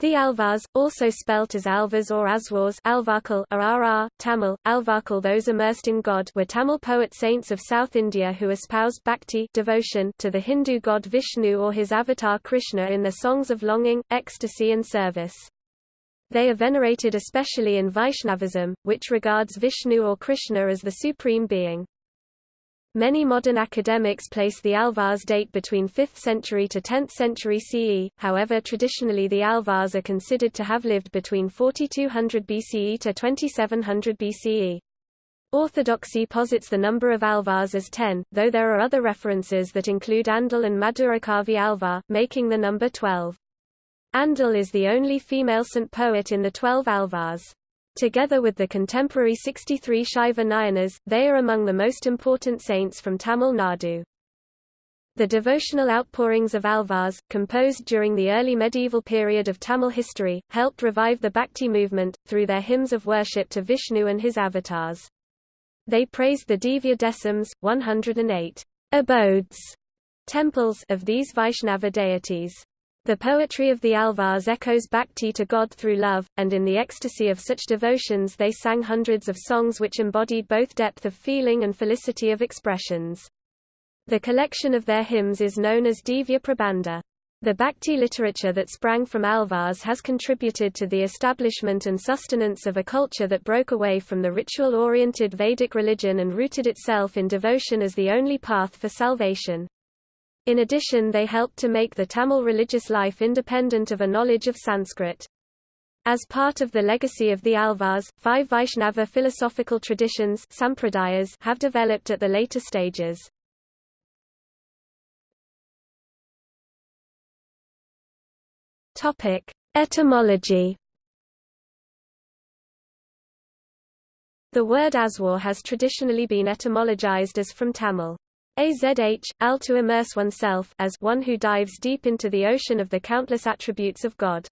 The Alvars, also spelt as Alvars or Azhwars Alvarkal or Rr, Tamil, Alvarkal those immersed in God were Tamil poet saints of South India who espoused bhakti devotion to the Hindu god Vishnu or his avatar Krishna in their songs of longing, ecstasy and service. They are venerated especially in Vaishnavism, which regards Vishnu or Krishna as the supreme being. Many modern academics place the Alvars date between 5th century to 10th century CE, however traditionally the Alvars are considered to have lived between 4200 BCE to 2700 BCE. Orthodoxy posits the number of Alvars as 10, though there are other references that include Andal and Madurakavi Alvar, making the number 12. Andal is the only female saint poet in the twelve Alvars. Together with the contemporary 63 Shaiva Nayanars, they are among the most important saints from Tamil Nadu. The devotional outpourings of Alvars, composed during the early medieval period of Tamil history, helped revive the Bhakti movement, through their hymns of worship to Vishnu and his avatars. They praised the Divya Desams, 108 abodes, temples of these Vaishnava deities. The poetry of the Alvars echoes bhakti to God through love, and in the ecstasy of such devotions they sang hundreds of songs which embodied both depth of feeling and felicity of expressions. The collection of their hymns is known as Divya Prabandha. The bhakti literature that sprang from Alvars has contributed to the establishment and sustenance of a culture that broke away from the ritual-oriented Vedic religion and rooted itself in devotion as the only path for salvation. In addition they helped to make the Tamil religious life independent of a knowledge of Sanskrit. As part of the legacy of the Alvars, five Vaishnava philosophical traditions sampradayas have developed at the later stages. Etymology The word Azhwar has traditionally been etymologized as from Tamil. Azh, al to immerse oneself as one who dives deep into the ocean of the countless attributes of God.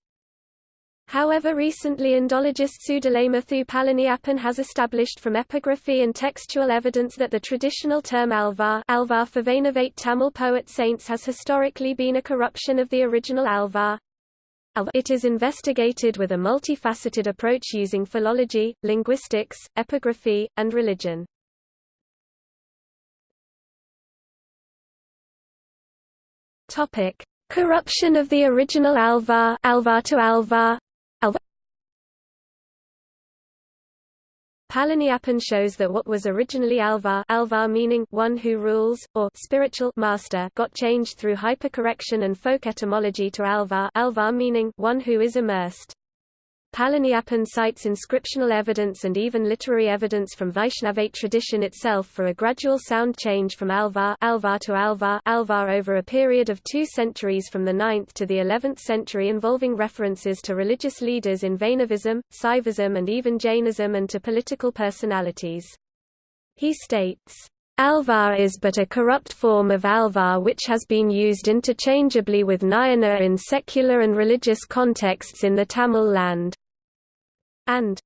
However recently Indologist Sudalaimuthu Palaniappan has established from epigraphy and textual evidence that the traditional term Alvar, Alvar for Vainavate Tamil poet saints has historically been a corruption of the original Alvar. It is investigated with a multifaceted approach using philology, linguistics, epigraphy, and religion. Topic: Corruption of the original Alvar, Alvar to Alvar. Palaniappan shows that what was originally Alvar, Alvar meaning one who rules or spiritual master, got changed through hypercorrection and folk etymology to Alvar, Alvar meaning one who is immersed. Palaniappan cites inscriptional evidence and even literary evidence from Vaishnavite tradition itself for a gradual sound change from Alvar, Alvar to Alvar, Alvar over a period of two centuries from the 9th to the 11th century involving references to religious leaders in Vaishnavism, Saivism and even Jainism and to political personalities. He states, Alvar is but a corrupt form of Alvar which has been used interchangeably with Nayanar in secular and religious contexts in the Tamil land. And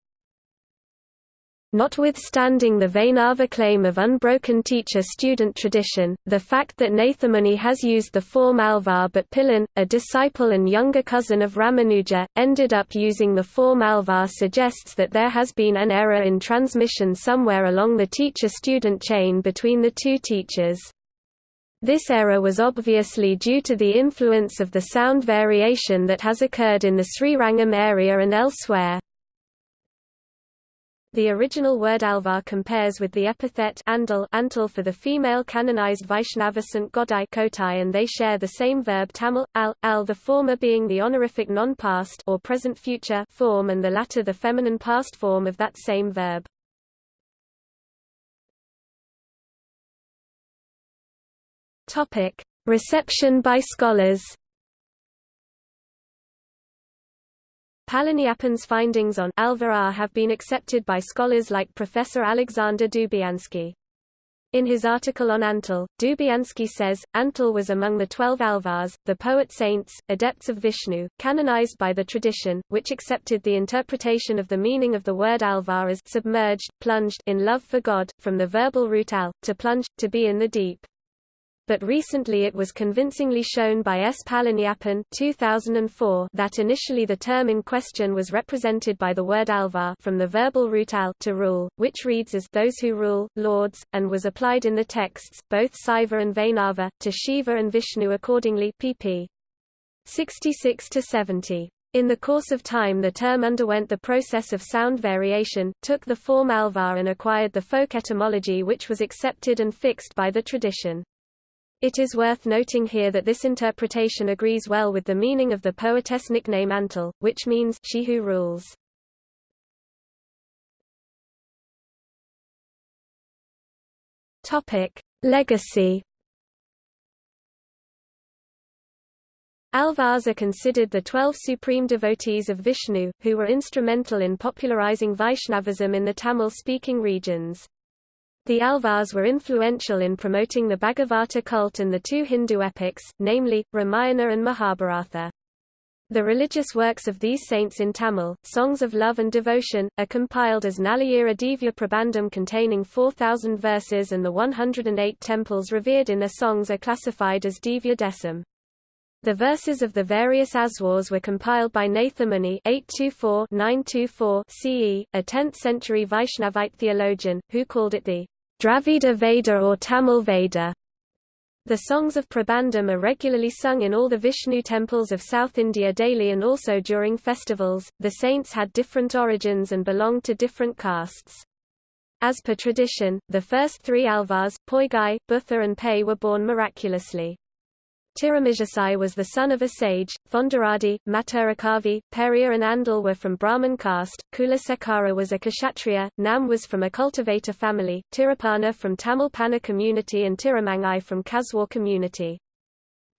Notwithstanding the Vaishnava claim of unbroken teacher-student tradition, the fact that Nathamuni has used the form Alvar but Pillan, a disciple and younger cousin of Ramanuja, ended up using the form Alvar suggests that there has been an error in transmission somewhere along the teacher-student chain between the two teachers. This error was obviously due to the influence of the sound variation that has occurred in the Srirangam area and elsewhere. The original word Alvar compares with the epithet andal antal for the female canonized Vaishnava Saint Godai Kotai and they share the same verb Tamil, al, al the former being the honorific non-past or present-future form and the latter the feminine past form of that same verb. Reception by scholars Palaniappan's findings on Alvar have been accepted by scholars like Professor Alexander Dubyanskiy. In his article on Antal, Dubyanskiy says, Antal was among the twelve Alvars, the poet saints, adepts of Vishnu, canonized by the tradition, which accepted the interpretation of the meaning of the word Alvar as submerged, plunged in love for God, from the verbal root al, to plunge, to be in the deep. But recently it was convincingly shown by S. Palaniappan 2004 that initially the term in question was represented by the word alvar from the verbal root al to rule, which reads as those who rule, lords, and was applied in the texts, both Saiva and Vainava, to Shiva and Vishnu accordingly pp. 66–70. In the course of time the term underwent the process of sound variation, took the form alvar and acquired the folk etymology which was accepted and fixed by the tradition. It is worth noting here that this interpretation agrees well with the meaning of the poetess nickname Antal, which means she who rules. Topic: Legacy Alvars are considered the twelve supreme devotees of Vishnu, who were instrumental in popularizing Vaishnavism in the Tamil-speaking regions. The Alvars were influential in promoting the Bhagavata cult and the two Hindu epics, namely, Ramayana and Mahabharata. The religious works of these saints in Tamil, songs of love and devotion, are compiled as Nalayira Divya Prabandham containing 4,000 verses and the 108 temples revered in their songs are classified as Divya Desam. The verses of the various Azhwars were compiled by Nathamuni 824-924 CE, a 10th-century Vaishnavite theologian, who called it the Dravida Veda or Tamil Veda. The songs of Prabandham are regularly sung in all the Vishnu temples of South India daily and also during festivals. The saints had different origins and belonged to different castes. As per tradition, the first three Alvars, Poigai, Butha and Pei were born miraculously. Tirumazhisai was the son of a sage, Thondaradi, Maturakavi, Periya and Andal were from Brahmin caste, Kulasekara was a Kshatriya, Nam was from a cultivator family, Tirupana from Tamil Pana community and Tirumangai from Kalvar community.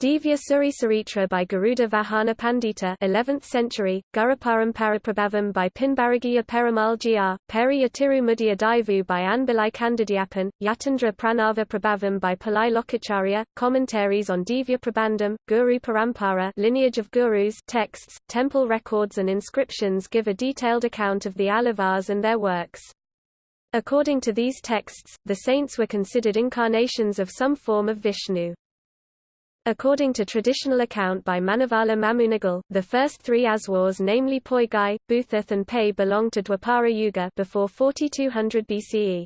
Divya Suri Saritra by Garuda Vahana Pandita 11th century, Guruparampara Prabhavam by Pinbazhagiya Perumal Jeer, Periya Tirumudiya Daivu by Anbilai Kandidyapan, Yatindra Pranava Prabhavam by Pillai Lokacharya, commentaries on Divya Prabandham, Guru Parampara lineage of gurus texts, temple records and inscriptions give a detailed account of the Alvars and their works. According to these texts, the saints were considered incarnations of some form of Vishnu. According to traditional account by Manavala Mamunigal, the first three Azhwars namely Poigai, Buthath and Pei belonged to Dwapara Yuga before 4200 BCE.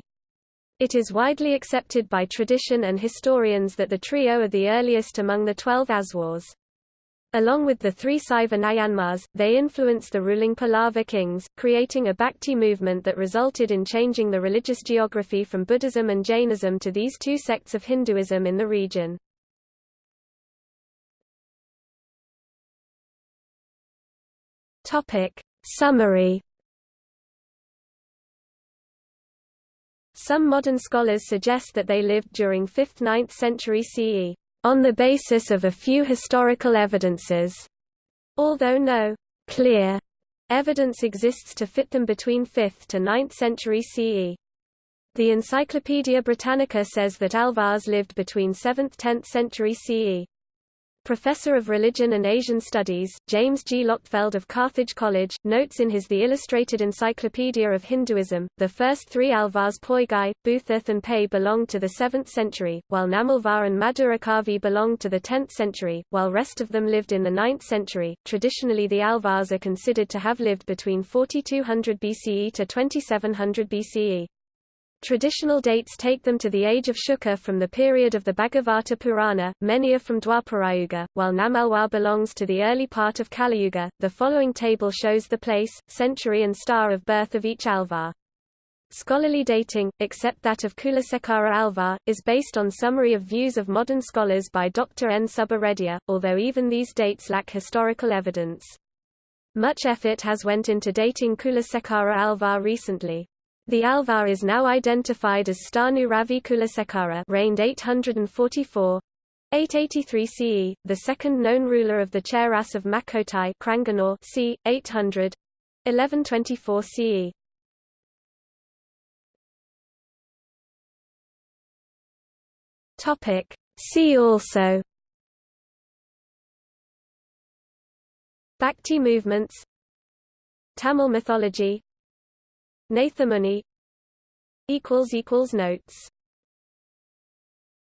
It is widely accepted by tradition and historians that the trio are the earliest among the twelve Azhwars. Along with the three Saiva Nayanmars, they influenced the ruling Pallava kings, creating a Bhakti movement that resulted in changing the religious geography from Buddhism and Jainism to these two sects of Hinduism in the region. Topic. Summary Some modern scholars suggest that they lived during 5th–9th century CE, on the basis of a few historical evidences, although no clear evidence exists to fit them between 5th to 9th century CE. The Encyclopaedia Britannica says that Alvars lived between 7th–10th century CE. Professor of Religion and Asian Studies, James G. Lochtefeld of Carthage College, notes in his The Illustrated Encyclopedia of Hinduism, the first three Alvars Poigai, Buthath and Pei belonged to the 7th century, while Namalvar and Madurakavi belonged to the 10th century, while rest of them lived in the 9th century. Traditionally the Alvars are considered to have lived between 4200 BCE to 2700 BCE. Traditional dates take them to the age of Shuka from the period of the Bhagavata Purana, many are from Dwaparayuga, while Namalwar belongs to the early part of Kaliyuga. The following table shows the place, century and star of birth of each Alvar. Scholarly dating, except that of Kulasekara Alvar, is based on summary of views of modern scholars by Dr. N. Subbareddy, although even these dates lack historical evidence. Much effort has went into dating Kulasekara Alvar recently. The Alvar is now identified as Stanu Ravi Kulasekara reigned 844 883 CE, the second known ruler of the Cheras of Makotai c. 800 1124 CE. Topic. See also Bhakti movements Tamil mythology Nathamuni Notes